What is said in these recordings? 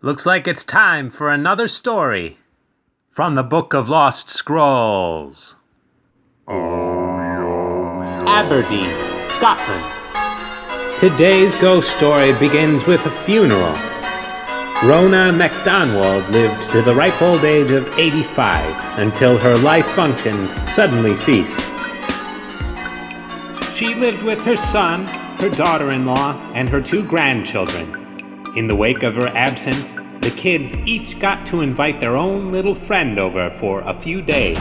Looks like it's time for another story from the Book of Lost Scrolls. Aberdeen, Scotland. Today's ghost story begins with a funeral. Rona MacDonald lived to the ripe old age of 85 until her life functions suddenly ceased. She lived with her son, her daughter in law, and her two grandchildren. In the wake of her absence, the kids each got to invite their own little friend over for a few days.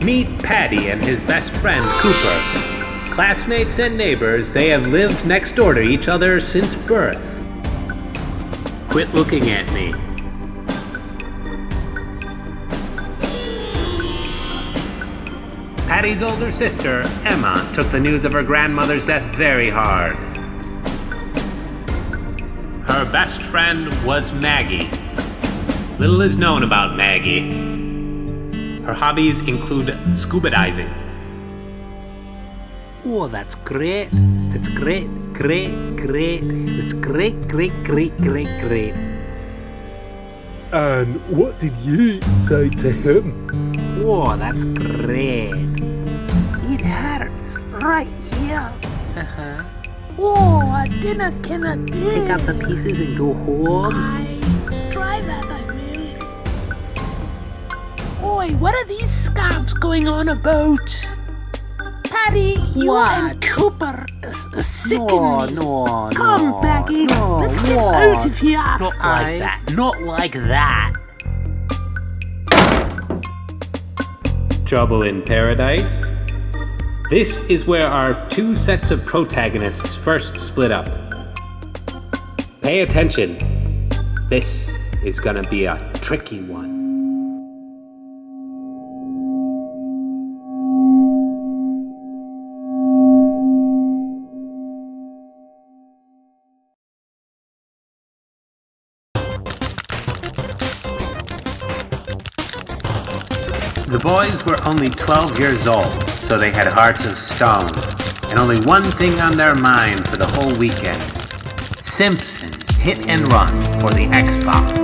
Meet Paddy and his best friend Cooper. Classmates and neighbors, they have lived next door to each other since birth. Quit looking at me. Paddy's older sister, Emma, took the news of her grandmother's death very hard. Her best friend was Maggie. Little is known about Maggie. Her hobbies include scuba diving. Oh, that's great. That's great, great, great. That's great, great, great, great, great. And what did you say to him? Oh, that's great. It hurts right here. Uh-huh. Oh, I didn't cannot Pick up the pieces and go home. I try that, I will. Oi, what are these scabs going on about? Paddy, you What? and Cooper is, is sicken No, me. no, Come, no, Maggie, no, let's get what? out of here. Not like Aye. that. Not like that. Trouble in Paradise. This is where our two sets of protagonists first split up. Pay attention. This is gonna be a tricky one. The boys were only 12 years old, so they had hearts of stone, and only one thing on their mind for the whole weekend Simpsons Hit and Run for the Xbox.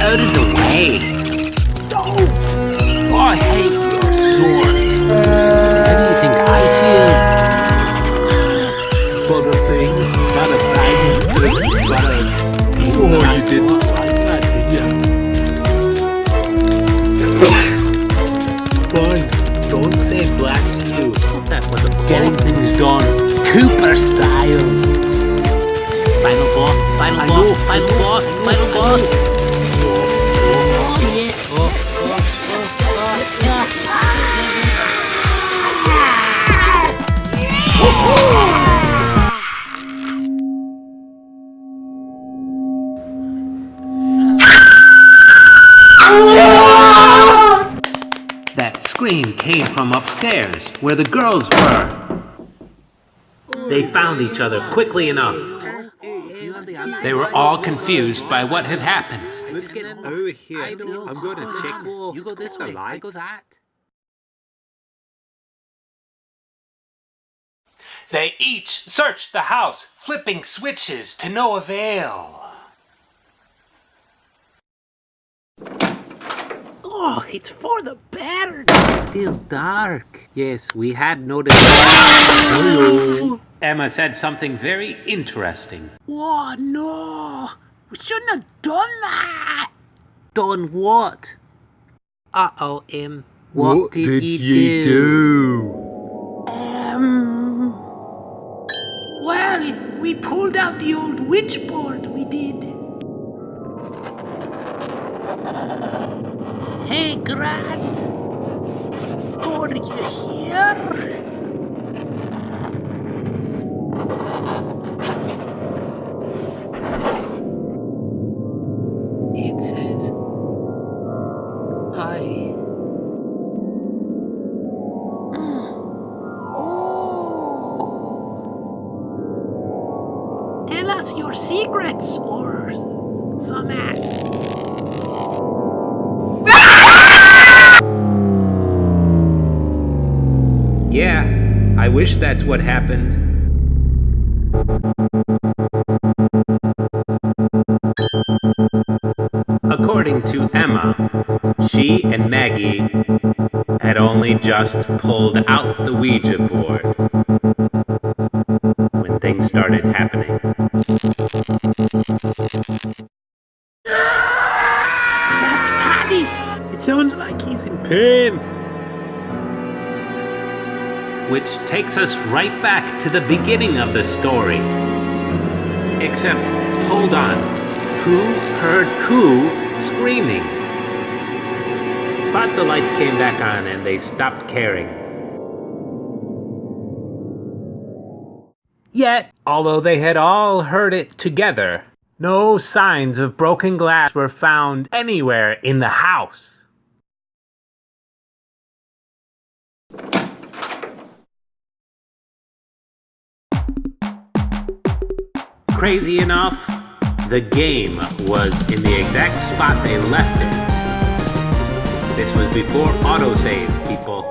Out of the way. Oh, I hate from upstairs, where the girls were. They found each other quickly enough. You have the answer. They were all confused by what had happened. Let's get in. Over here. I know. I'm going to check. You go this way. I go that. They each searched the house, flipping switches to no avail. Oh, it's for the better. Still dark. Yes, we had noticed. Emma said something very interesting. Oh, no. We shouldn't have done that. Done what? Uh oh, Em. What, What did, did you ye do? do? Um. Well, we pulled out the old witch board, we did. Hey, Gran. Are you here? It says. Hi. Mm. Oh. Tell us your secrets or some I wish that's what happened. According to Emma, she and Maggie had only just pulled out the Ouija board when things started happening. That's Paddy. It sounds like he's in pain. Which takes us right back to the beginning of the story. Except, hold on. Who heard who screaming? But the lights came back on and they stopped caring. Yet, although they had all heard it together, no signs of broken glass were found anywhere in the house. Crazy enough, the game was in the exact spot they left it. This was before autosave, people.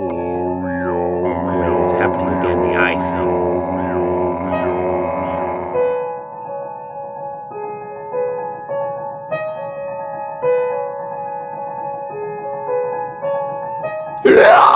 Oh, it's happening again, the. Yeah!